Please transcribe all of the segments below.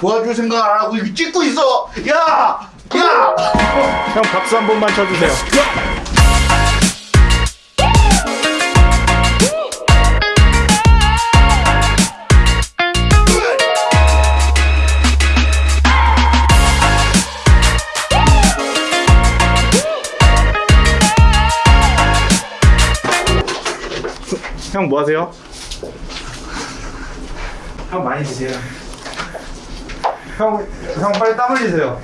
도와줄 생각 안 하고 이거 찍고 있어 야! 야! 형 박수 한 번만 쳐주세요. 형 뭐 하세요? 형 많이 드세요. 형, 형 빨리 땀 흘리세요.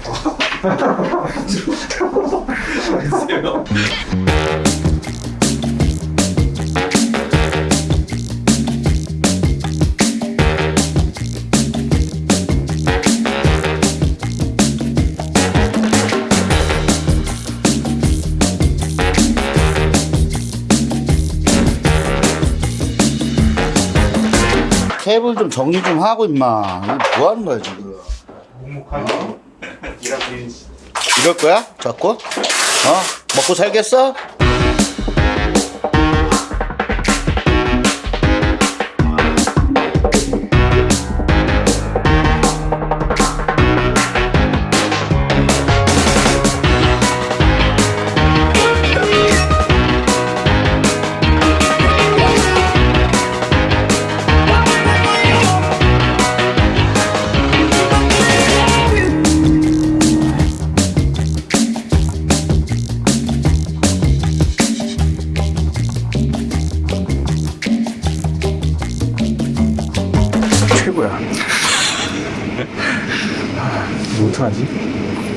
테이블 좀 정리 좀 하고 임마 이거 뭐 하는 거야 지금 일하기 이럴 거야? 자꾸? 어? 먹고 살겠어? 최고야. 뭐 어떡하지?